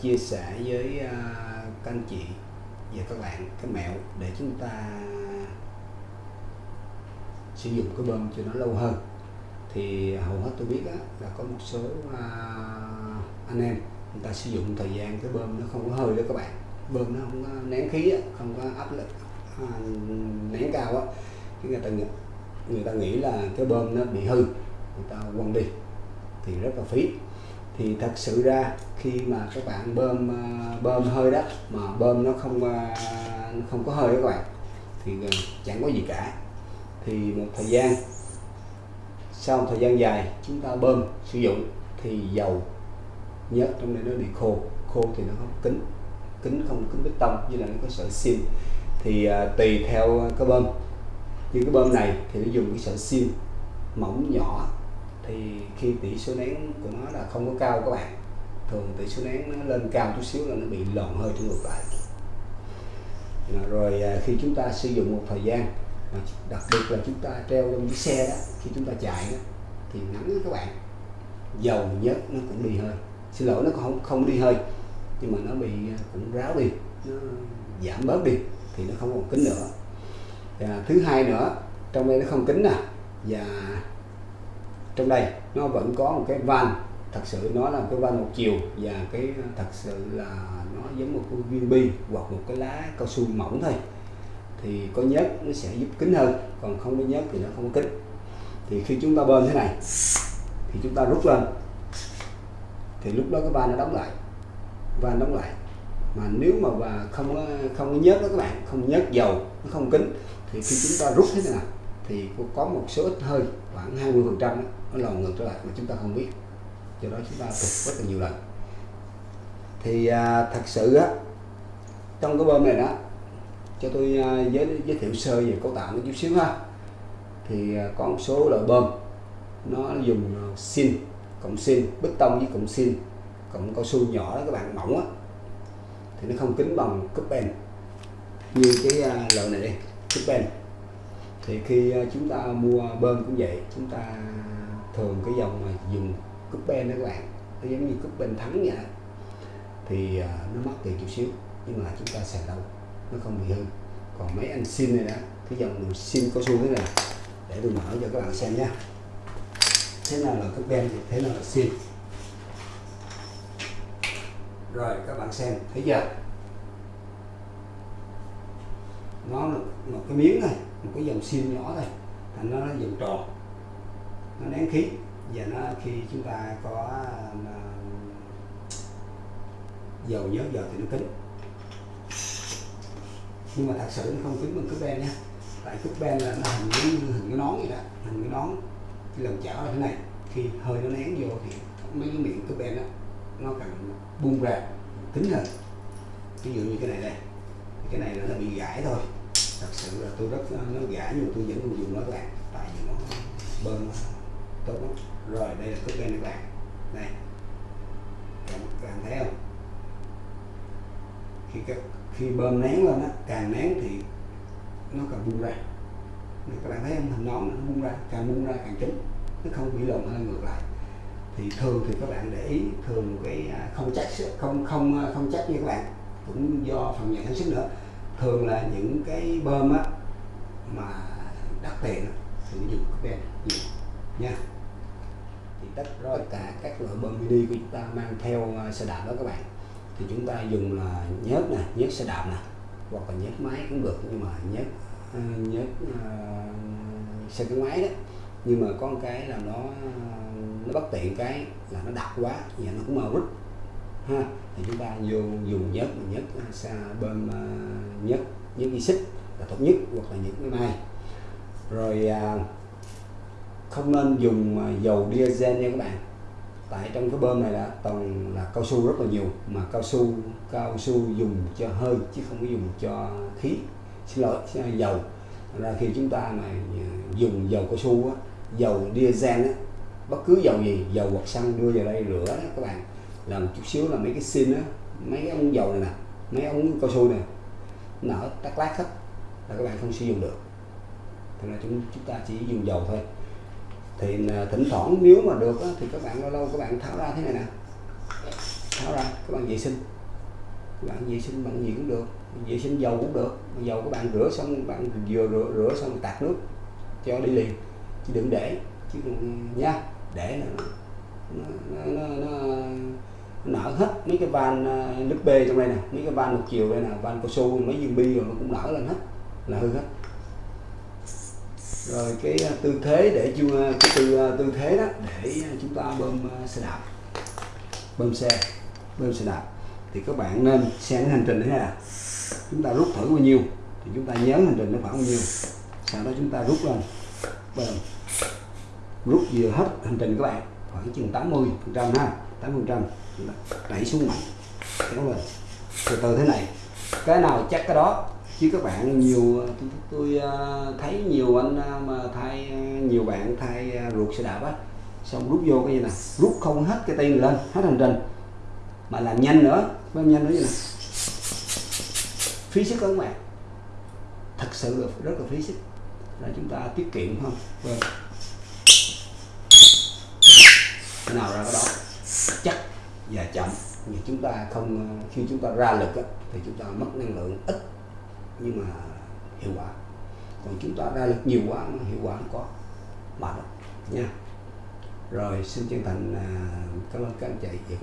Chia sẻ với à, các anh chị và các bạn cái mẹo để chúng ta sử dụng cái bơm cho nó lâu hơn. Thì hầu hết tôi biết đó, là có một số à, anh em người ta sử dụng thời gian cái bơm nó không có hơi đó các bạn. Bơm nó không có nén khí đó, không có áp lực à, nén cao á cái người ta nghĩ, người ta nghĩ là cái bơm nó bị hư người ta quăng đi thì rất là phí thì thật sự ra khi mà các bạn bơm ờ, bơm hơi đó mà bơm nó không nó không có hơi các bạn thì ờ, chẳng có gì cả. Thì một thời gian sau một thời gian dài chúng ta bơm sử dụng thì dầu nhớt trong này nó bị khô. Khô thì nó không kính kính không kính bê tông như là nó có sợi sim thì à, tùy theo cái bơm. Như cái bơm này thì nó dùng cái sợi sim mỏng nhỏ thì khi tỷ số nén của nó là không có cao các bạn thường tỷ số nén nó lên cao chút xíu là nó bị lòn hơi trong ngược lại. Rồi à, khi chúng ta sử dụng một thời gian mà đặc biệt là chúng ta treo trong chiếc xe đó khi chúng ta chạy đó, thì nắng đó các bạn dầu nhớt nó cũng đi hơi. Xin lỗi nó không không đi hơi nhưng mà nó bị à, cũng ráo đi nó giảm bớt đi thì nó không còn kính nữa. Và thứ hai nữa trong đây nó không kính nè và trong đây, nó vẫn có một cái van, thật sự nó là cái van một chiều và cái, thật sự là nó giống một cái viên bi hoặc một cái lá cao su mỏng thôi. Thì có nhớt nó sẽ giúp kính hơn, còn không có nhớt thì nó không có kính. Thì khi chúng ta bơm thế này, thì chúng ta rút lên. Thì lúc đó cái van nó đóng lại, van đóng lại. Mà nếu mà và không không có nhớt đó các bạn, không nhớt dầu, nó không kính, thì khi chúng ta rút thế này thì có một số ít hơi khoảng 20 phần trăm nó lòn ngược trở lại mà chúng ta không biết. Do đó chúng ta tục rất là nhiều lần. Thì à, thật sự á trong cái bơm này đó cho tôi à, giới giới thiệu sơ về cấu tạo nó chút xíu ha. Thì à, có một số loại bơm nó dùng à, xin cộng xin bê tông với cộng xin cộng cao su nhỏ đó các bạn mỏng á. Thì nó không kính bằng cúp bên như cái à, loại này đây cúp bên thì khi à, chúng ta mua bơm cũng vậy, chúng ta thường cái dòng mà dùng cúp ben đó các bạn, nó giống như cúp ben thắng vậy thì à, nó mất tiền chút xíu, nhưng mà chúng ta xài lâu, nó không bị hư. Còn mấy anh xin này đó, cái dòng xin cao su thế này, để tôi mở cho các bạn xem nhé. Thế nào là cúp ben thì thế nào là xin rồi, các bạn xem, thấy chưa? Nó là một cái miếng này một cái dòng sim nhỏ này, thành nó nó vòng tròn. Nó nén khí. Và nó khi chúng ta có à, dầu nhớt dầu thì nó kính. Nhưng mà thật sự nó không kính bằng cúp ben nha. Tại cúp ben là nó hình cái hình cái nón vậy đó. Hình cái nón cái lồng chảo là thế này. Khi hơi nó nén vô thì mấy cái miệng cúp ben đó nó càng bung ra kính hơn. Ví dụ như cái này đây cái này nó bị gãy thôi. Thật sự là tôi rất nó gãy nhưng mà tôi vẫn còn dùng nó các bạn. Tại vì nó bơm nó tốt lắm. Rồi đây là cúp này các bạn. Này các bạn thấy không? Khi các khi bơm nén lên á càng nén thì nó càng bung ra. Này, các bạn thấy không hình nón nó bung ra càng bung ra càng trúng. Nó không bị lồng hơi ngược lại. Thì thường thì các bạn để ý thường cái à, không chắc không không không chắc như các bạn cũng do phần nhà sản xuất nữa. Thường là những cái bơm á mà đắt tiền sử thì dùng cái ben nhiều nha. Thì tất rồi cả các loại bơm mini của chúng ta mang theo à, xe đạp đó các bạn. Thì chúng ta dùng là nhớt nè nhớt xe đạp nè hoặc là nhớt máy cũng được nhưng mà nhớt à, nhớt uh, xe cái máy đó. Nhưng mà có một cái là nó nó bất tiện cái là nó đặc quá và nó cũng mau rít ha thì chúng ta vô dùng nhớt nhớt xa ờ, bơm ờ, nhất nhớt nhớt xích là tốt nhất hoặc là những cái này. Rồi à, không nên dùng ờ, dầu diesel nha các bạn. Tại trong cái bơm này là toàn là cao su rất là nhiều mà cao su cao su dùng cho hơi chứ không có dùng cho khí. Xin lỗi dầu. Ra khi chúng ta mà dùng dầu cao su á, dầu diesel á, bất cứ dầu gì dầu hoặc xăng đưa vào đây rửa đó, các bạn làm chút xíu là mấy cái xin á mấy cái ống dầu này nè mấy ống cao su này nở tắc lát hết là các bạn không sử dụng được. Thì là chúng chúng ta chỉ dùng dầu thôi. Thì à, thỉnh thoảng nếu mà được á, thì các bạn lâu lâu các bạn tháo ra thế này nè. Tháo ra các bạn vệ sinh. Các bạn vệ sinh bằng gì cũng được vệ sinh dầu cũng được. Dầu các bạn rửa xong bạn vừa rửa, rửa xong tạt nước cho đi liền. Chứ đừng để chứ đừng nha để là nó nó, nó, nó, nó nở hết mấy cái van ờ, nước bê trong đây nè, mấy cái van một chiều đây nè, van cao su, mấy viên bi rồi nó cũng nở lên hết, là hư hết. Rồi cái ờ, tư thế để chúng ờ, cái tư tư thế đó để chúng ta bơm xe đạp, bơm xe bơm xe đạp. Thì các bạn nên xem cái hành trình thế này chúng ta rút thử bao nhiêu, thì chúng ta nhớ hành trình nó khoảng bao nhiêu, sau đó chúng ta rút lên, bơm. Rút vừa hết hành trình các bạn, khoảng chừng 80 phần trăm ha 80 phần trăm đẩy xuống mạnh kéo lên. Từ từ thế này. Cái nào chắc cái đó. Chứ các bạn nhiều tôi, tôi à, thấy nhiều anh à, mà thay à, nhiều bạn thay ruột xe đạp á. Xong rút vô cái gì nè? Rút không hết cái tiền lên. Hết hành trình. Mà làm nhanh nữa. Làm nhanh nữa như này phí sức các bạn. Thật sự là rất là phí sức. Là chúng ta tiết kiệm không? Vâng. Cái nào ra cái đó? Và chậm. Thì chúng ta không ờ, khi chúng ta ra lực á, thì chúng ta mất năng lượng ít nhưng mà hiệu quả. Còn chúng ta ra lực nhiều quá mà hiệu quả không có mệt nha. Rồi xin chân thành à, cảm ơn các anh chị.